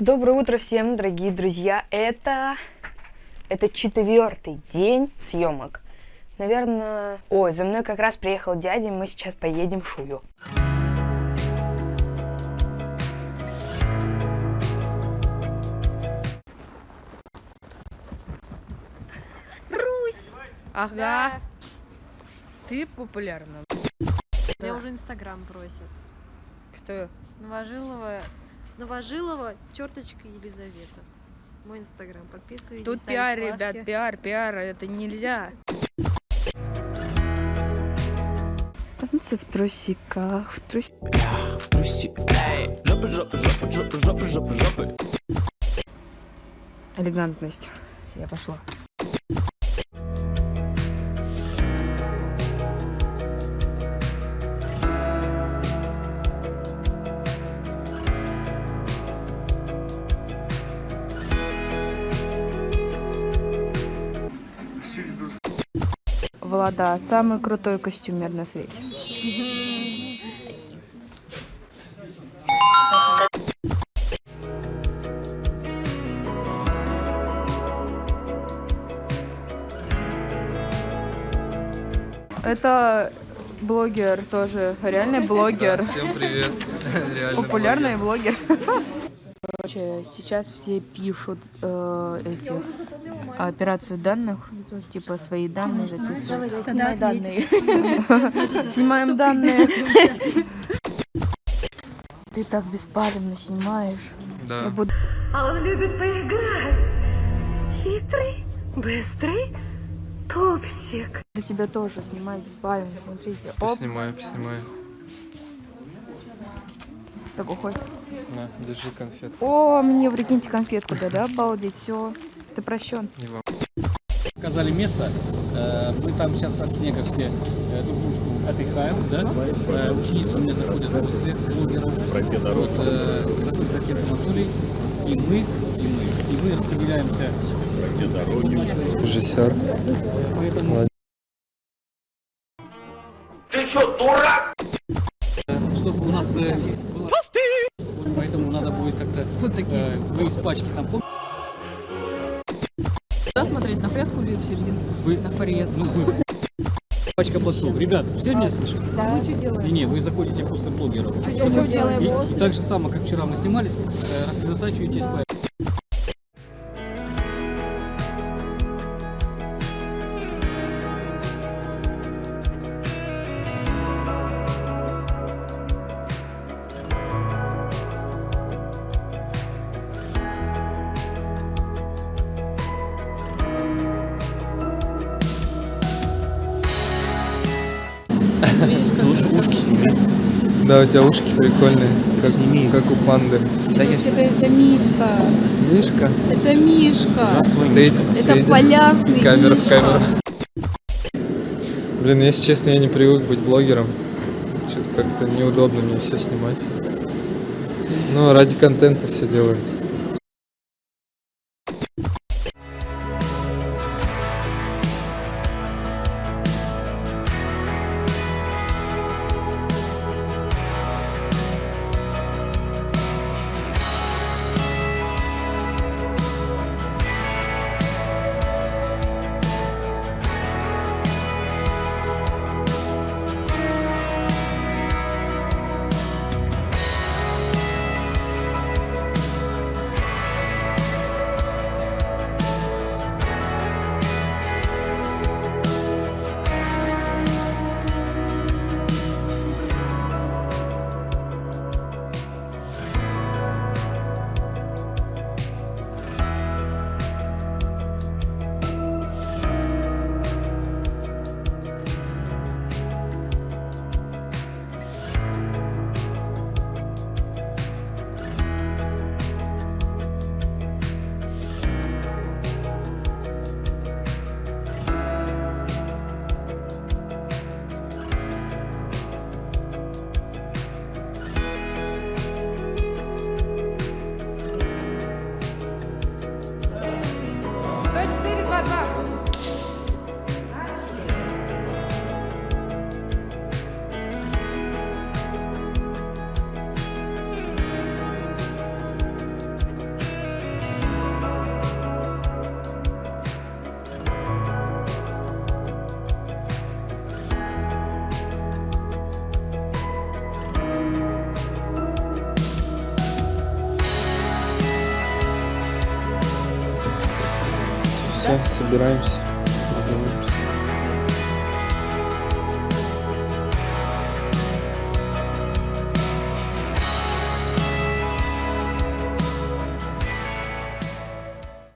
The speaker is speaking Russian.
Доброе утро всем, дорогие друзья. Это... Это четвертый день съемок. Наверное... Ой, за мной как раз приехал дядя, и мы сейчас поедем в Шую. Ага. Да. Ты популярна. Меня уже Инстаграм просит. Кто? Новожилова, Новожилова, черточка Елизавета. Мой Инстаграм. Подписывайтесь. Тут пиар, лайки. ребят, пиар, пиар, это нельзя. Танцы в трусиках, в трусиках. в трусе, эй, жопы, жопы, жопы, жопы, жопы, жопы, жопы. Элегантность. Я пошла. Влада, самый крутой костюмер на свете. Это блогер тоже, реальный блогер. Всем привет. Реально Популярный блогер. Короче, сейчас все пишут э, эти операцию данных, типа свои данные. Снимай данные. Снимаем данные. Ты так беспалевно снимаешь. Я Да. буду... А он любит поиграть. Хитрый, быстрый пупсик. Буду тебя тоже снимать беспалевно. Смотрите. Оп, Поснимаю, поснимаю. так уходит. На, держи конфет. О, мне прикиньте конфетку дали, обалдеть, все. Ты прощен. Вам. Показали место. Э, Мы там сейчас от снега все э, друг дружку отдыхаем, да? Э, Ученицы у меня заходят после блогеров. Вот, э, заходит отец Анатолий, и мы, и мы. И мы распределяемся. Режиссер. Поэтому... Чтобы у нас э, было... Поэтому надо будет как-то Вот такие. э, вы из пачки там помните? Куда смотреть? На фреску или в середину? Вы, На фреску. ну, вы. Пачка подсол. Ребят, все меня слышат? Да. Не, не, вы заходите после блогеров. И, и так же само, как вчера мы снимались, э, рассредотачиваетесь по Да, у тебя ушки прикольные, как, как у панды. Вообще-то это Мишка. Мишка? Это Мишка. Ты, Это ты- полярный Камера в Мишка. камеру. Блин, если честно, я не привык быть блогером. Что-то как-то неудобно мне все снимать. Но ради контента все делаю. Gaza. Все, собираемся.